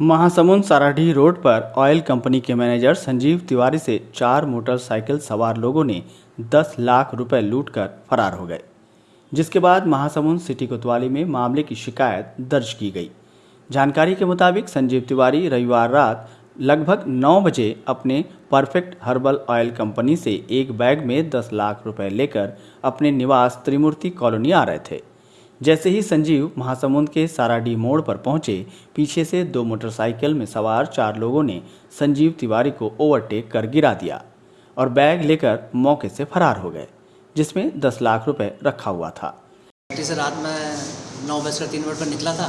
Mahasamund Saradhi road पर oil company के manager Sanjeev Tiwari से चार मोटरसाइकिल सवार लोगों ने 10 लाख रुपए लूटकर फरार हो गए, जिसके बाद महासमुंद सिटी कोतवाली में मामले की शिकायत दर्ज की गई। जानकारी के मुताबिक संजीव तिवारी रविवार रात लगभग 9 बजे अपने परफेक्ट हर्बल ऑयल कंपनी से एक बैग में 10 लाख रुपए लेकर अपने निवास त्रिमूर्ति कॉलोनी आ रहे थे। जैसे ही संजीव महासमुंद के साराडी मोड़ पर पहुँचे पीछे से दो मोटरसाइकिल में सवार चार लोगों ने संजीव तिवारी को ओवरटेक कर गिरा दिया और बैग लेकर मौके से फरार हो गए जिसमें दस लाख रुपए रखा हुआ था। से रात में नौ बजकर तीन मिनट पर निकला था।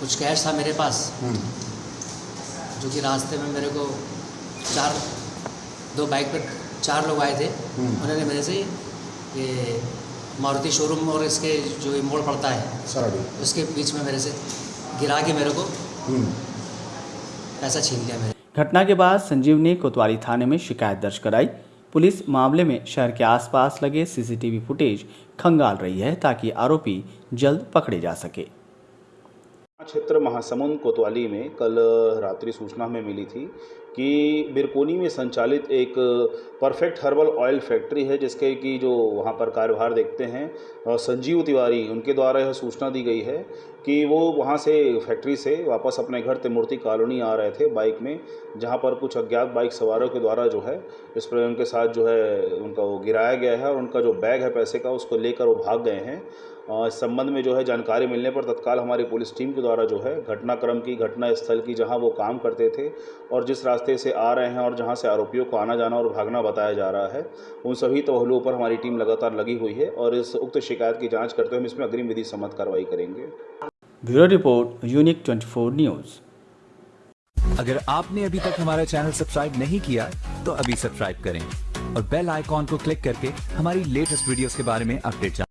कुछ कैश था मेरे पास जो कि रास्ते में मेरे को चार दो बाइक पर चार लोग आए थे। उन्होंने मेरे से ये मारुति शोरूम और इसके जो ये मोड़ पड़ता है सराडी उसके बीच में मेरे से गिरा के मेरे को हम्म। पैसा छीन लिया मेरे। घटना के बाद संजीव ने कोतवाली थाने में शिकायत दर्ज कराई। पुलिस मामले में शहर के आसपास लगे सीसीटीवी फुटेज खंगाल रही है ताकि आरोपी जल्द पकड़े जा सके। क्षेत्र महासमुंद कोतवाली में कल रात्रि सूचना हमें मिली थी कि बिरकोनी में संचालित एक परफेक्ट हर्बल ऑयल फैक्ट्री है, जिसके कि जो वहाँ पर कार्यभार देखते हैं संजीव तिवारी, उनके द्वारा यह सूचना दी गई है कि वो वहाँ से, फैक्ट्री से वापस अपने घर त्रिमूर्ति कॉलोनी आ रहे थे बाइक में, जहाँ पर कुछ अज्ञात बाइक सवारों के द्वारा जो है, इस पर उनके साथ जो है, उनका वो गिराया गया है और उनका जो बैग है पैसे का, उसको लेकर वो भाग गए हैं। इस संबंध में जो है जानकारी मिलने पर तत्काल हमारी पुलिस टीम के द्वारा जो है घटनाक्रम की घटना स्थल की जहाँ वो काम करते थे और जिस रास्ते से आ रहे हैं और जहाँ से आरोपियों को आना जाना और भागना बताया जा रहा है उन सभी तहलुओं पर हमारी टीम लगातार लगी हुई है और इस उक्त शिकायत की जाँच करते हुए हम इसमें अग्रिम विधि सम्मत कार्रवाई करेंगे। Bureau report unique 24 news. अगर आपने अभी तक हमारा चैनल सब्सक्राइब नहीं किया तो अभी सब्सक्राइब करें और बेल आइकॉन को क्लिक करके हमारी लेटेस्ट वीडियोस के बारे में अपडेट